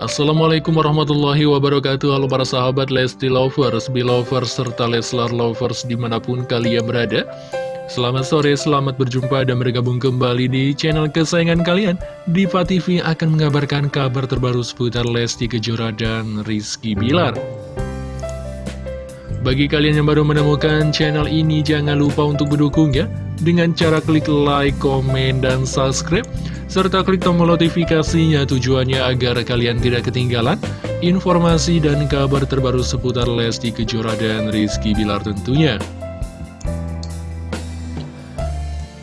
Assalamualaikum warahmatullahi wabarakatuh. Halo para sahabat Lesti Lovers, Belovers, serta Leslar Lovers di mana pun kalian berada. Selamat sore, selamat berjumpa dan bergabung kembali di channel kesayangan kalian. Diva TV akan mengabarkan kabar terbaru seputar Lesti Kejora dan Rizky Bilar bagi kalian yang baru menemukan channel ini, jangan lupa untuk mendukung ya, dengan cara klik like, komen, dan subscribe, serta klik tombol notifikasinya tujuannya agar kalian tidak ketinggalan informasi dan kabar terbaru seputar Lesti Kejora dan Rizky Bilar tentunya.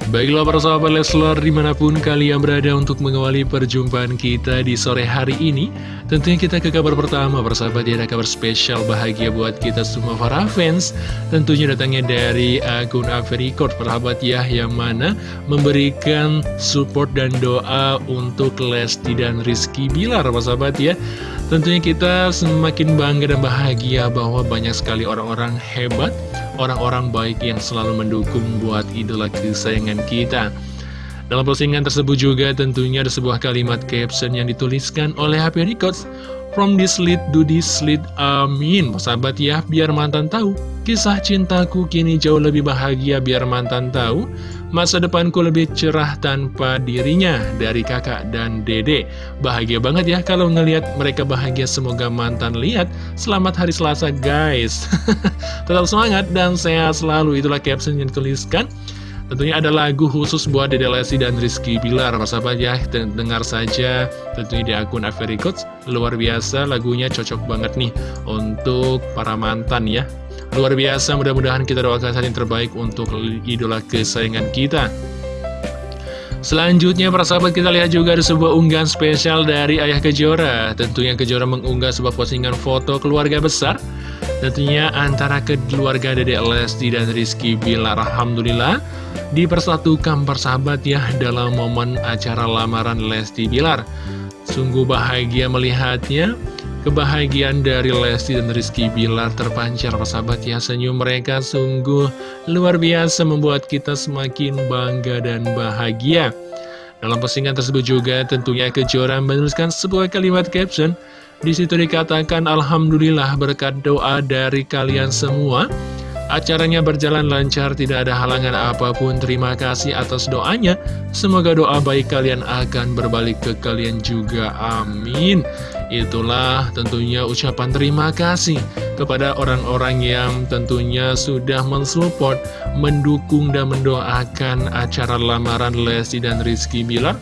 Baiklah para sahabat Leslar di mana pun kalian berada untuk mengawali perjumpaan kita di sore hari ini Tentunya kita ke kabar pertama persahabat ya ada kabar spesial bahagia buat kita semua para fans. Tentunya datangnya dari akun Avericort persahabat ya Yang mana memberikan support dan doa untuk Lesti dan Rizky Bilar persahabat ya. Tentunya kita semakin bangga dan bahagia bahwa banyak sekali orang-orang hebat orang-orang baik yang selalu mendukung buat idola kesayangan kita. Dalam postingan tersebut juga tentunya ada sebuah kalimat caption yang dituliskan oleh HP Records From this lead to this lead, amin Sahabat ya, biar mantan tahu Kisah cintaku kini jauh lebih bahagia biar mantan tahu Masa depanku lebih cerah tanpa dirinya Dari kakak dan dede Bahagia banget ya kalau ngelihat mereka bahagia. Semoga mantan lihat. Selamat hari Selasa guys. Tetap semangat dan sehat selalu. Itulah caption yang dituliskan Tentunya ada lagu khusus buat Dede Lesti dan Rizky Bilar. Sahabat ya, dengar saja tentunya di akun Avericoots Luar biasa lagunya cocok banget nih untuk para mantan ya. Luar biasa, mudah-mudahan kita doakan saat yang terbaik untuk idola kesayangan kita Selanjutnya para sahabat kita lihat juga ada sebuah unggahan spesial dari Ayah Kejora. Tentunya Kejora mengunggah sebuah postingan foto keluarga besar. Tentunya antara keluarga Dede Lesti dan Rizky Bilar. Alhamdulillah dipersatukan persahabat ya dalam momen acara lamaran Lesti Bilar. Sungguh bahagia melihatnya, kebahagiaan dari Lesti dan Rizky Bilar terpancar persahabat ya. Senyum mereka sungguh luar biasa membuat kita semakin bangga dan bahagia. Dalam postingan tersebut juga tentunya Kejora menuliskan sebuah kalimat caption. Di situ dikatakan Alhamdulillah berkat doa dari kalian semua Acaranya berjalan lancar, tidak ada halangan apa pun. Terima kasih atas doanya. Semoga doa baik kalian akan berbalik ke kalian juga. Amin. Itulah tentunya ucapan terima kasih kepada orang-orang yang tentunya sudah mensupport, mendukung, dan mendoakan acara lamaran Lesti dan Rizky Bilar.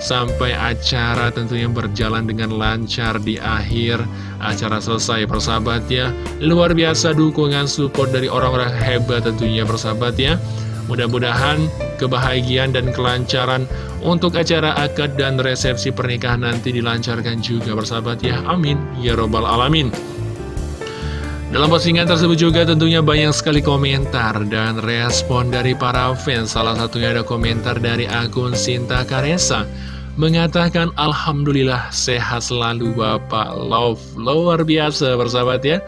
Sampai acara tentunya berjalan dengan lancar di akhir acara selesai persahabat ya. Luar biasa dukungan support dari orang-orang hebat tentunya persahabat ya. Mudah-mudahan kebahagiaan dan kelancaran untuk acara akad dan resepsi pernikahan nanti dilancarkan juga persahabat ya. Amin. Ya robbal alamin. Dalam postingan tersebut juga tentunya banyak sekali komentar dan respon dari para fans. Salah satunya ada komentar dari akun Sinta Karesa mengatakan Alhamdulillah sehat selalu Bapak. Love luar biasa bersahabat ya.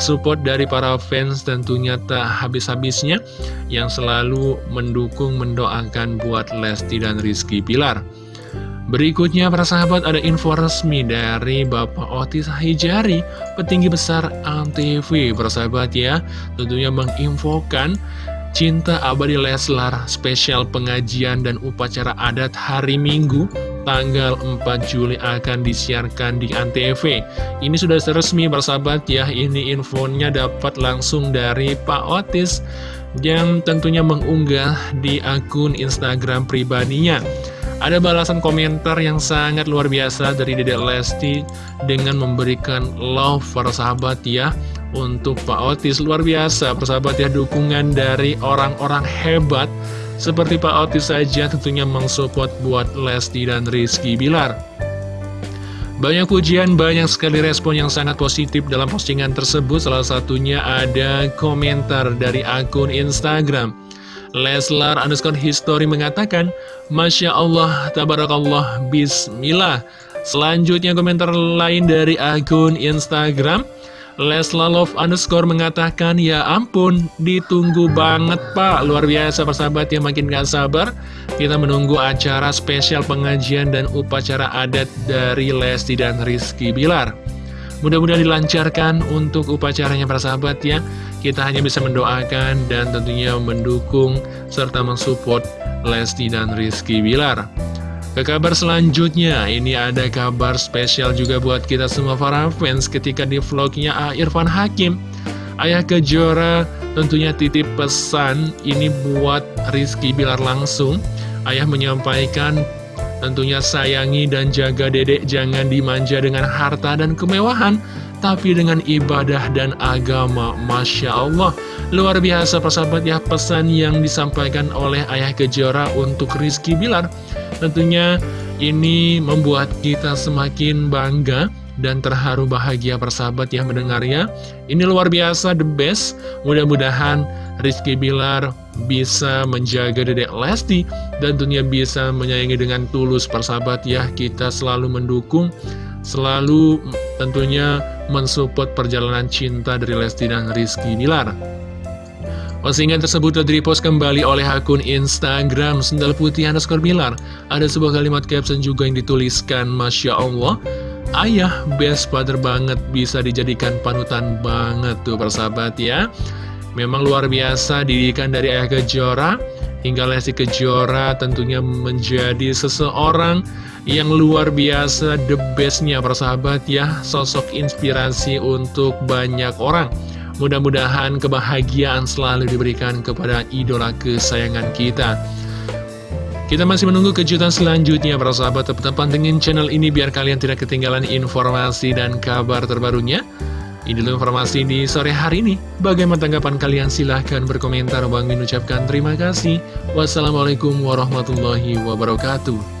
Support dari para fans tentunya tak habis-habisnya yang selalu mendukung mendoakan buat Lesti dan Rizky Pilar. Berikutnya para sahabat ada info resmi dari Bapak Otis Hijari, petinggi besar ANTV persahabat ya, tentunya menginfokan Cinta Abadi Leslar spesial pengajian dan upacara adat hari Minggu tanggal 4 Juli akan disiarkan di Antv. Ini sudah resmi bersahabat ya, ini infonya dapat langsung dari Pak Otis yang tentunya mengunggah di akun Instagram pribadinya. Ada balasan komentar yang sangat luar biasa dari Dedek Lesti dengan memberikan love para sahabat ya untuk Pak Otis. Luar biasa persahabat ya dukungan dari orang-orang hebat seperti Pak Otis saja tentunya mensupport buat Lesti dan Rizky Bilar. Banyak pujian, banyak sekali respon yang sangat positif dalam postingan tersebut. Salah satunya ada komentar dari akun Instagram. Leslar underscore history mengatakan, Masya Allah, Tabarakallah, Bismillah. Selanjutnya komentar lain dari akun Instagram. Lesla Love underscore mengatakan, Ya ampun, ditunggu banget pak. Luar biasa persahabat yang makin gak sabar. Kita menunggu acara spesial pengajian dan upacara adat dari Lesti dan Rizky Bilar. Mudah-mudahan dilancarkan untuk upacaranya para sahabat ya. Kita hanya bisa mendoakan dan tentunya mendukung serta mensupport Lesti dan Rizky Bilar Ke kabar selanjutnya, ini ada kabar spesial juga buat kita semua para fans ketika di vlognya A. Irfan Hakim Ayah Kejora tentunya titip pesan ini buat Rizky Bilar langsung Ayah menyampaikan Tentunya sayangi dan jaga dedek jangan dimanja dengan harta dan kemewahan Tapi dengan ibadah dan agama Masya Allah Luar biasa persahabat ya pesan yang disampaikan oleh Ayah Kejora untuk Rizky Bilar. Tentunya ini membuat kita semakin bangga dan terharu bahagia persahabat yang mendengarnya Ini luar biasa the best. Mudah-mudahan Rizky Bilar bisa menjaga dedek Lesti Dan tentunya bisa menyayangi dengan tulus persahabat ya. Kita selalu mendukung Selalu tentunya mensupport perjalanan cinta dari Lesti dan Rizky Bilar. Postingan tersebut telah direpost kembali oleh akun Instagram Sendal Putih underscore Bilar. Ada sebuah kalimat caption juga yang dituliskan Masya Allah ayah best father banget bisa dijadikan panutan banget tuh persahabat ya. Memang luar biasa didikan dari ayah kejora hingga Lesti Kejora tentunya menjadi seseorang yang luar biasa the bestnya persahabat ya. Sosok inspirasi untuk banyak orang. Mudah-mudahan kebahagiaan selalu diberikan kepada idola kesayangan kita. Kita masih menunggu kejutan selanjutnya para sahabat. Tetap pantengin channel ini biar kalian tidak ketinggalan informasi dan kabar terbarunya. Ini dulu informasi di sore hari ini. Bagaimana tanggapan kalian? Silahkan berkomentar. Bang Min ucapkan terima kasih. Wassalamualaikum warahmatullahi wabarakatuh.